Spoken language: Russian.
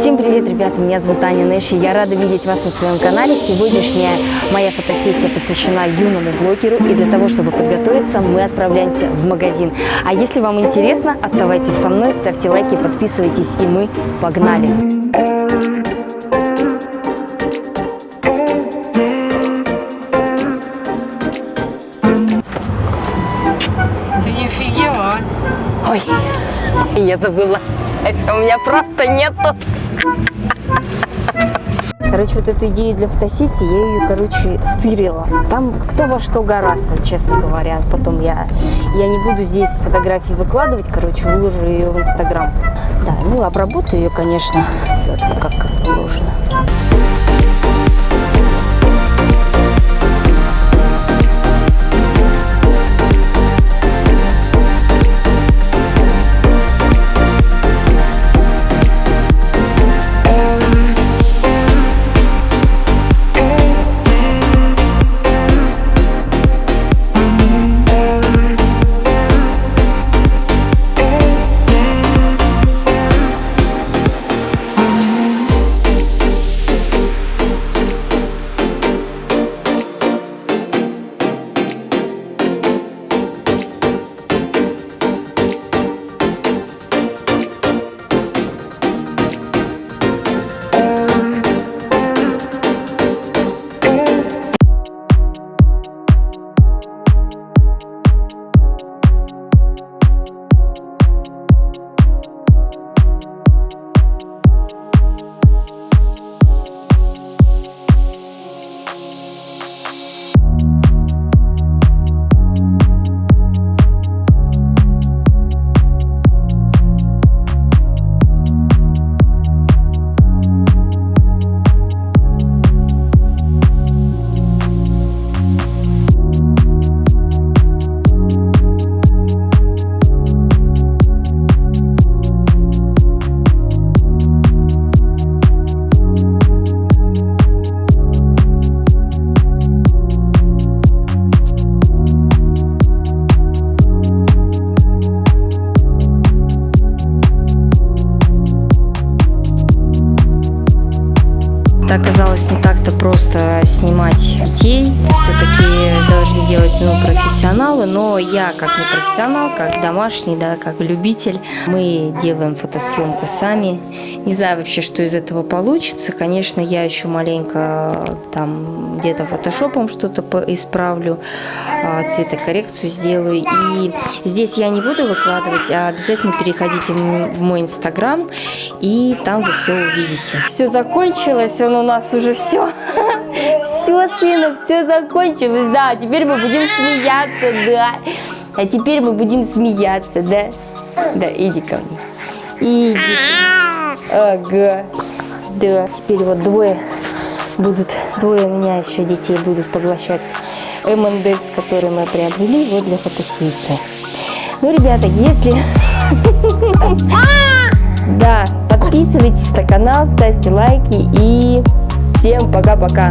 Всем привет, ребята! Меня зовут Аня Нэши. Я рада видеть вас на своем канале. Сегодняшняя моя фотосессия посвящена юному блогеру. И для того, чтобы подготовиться, мы отправляемся в магазин. А если вам интересно, оставайтесь со мной, ставьте лайки, подписывайтесь, и мы погнали! Ты не офигела, а? Ой, я забыла. У меня просто нету. Короче, вот эту идею для фотосессии, я ее, короче, стырила. Там кто во что гораздо, честно говоря. Потом я, я не буду здесь фотографии выкладывать, короче, выложу ее в Инстаграм. Да, ну, обработаю ее, конечно, все там как положено. Оказалось не так-то просто снимать детей. Все-таки должны делать ну, профессионалы, но я как не профессионал, как домашний, да, как любитель, мы делаем фотосъемку сами. Не знаю вообще, что из этого получится. Конечно, я еще маленько там где-то фотошопом что-то исправлю, а, цветокоррекцию сделаю. И здесь я не буду выкладывать, а обязательно переходите в мой инстаграм, и там вы все увидите. Все закончилось, он у нас уже все. Все, сына, все закончилось, да. Теперь мы будем смеяться, да. А теперь мы будем смеяться, да. Да, иди ко мне. Иди. Ага. Да, теперь вот двое будут, двое у меня еще детей будут поглощать M&X, который мы приобрели вот для фотосессии. Ну, ребята, если... Да, подписывайтесь на канал, ставьте лайки и Всем пока-пока.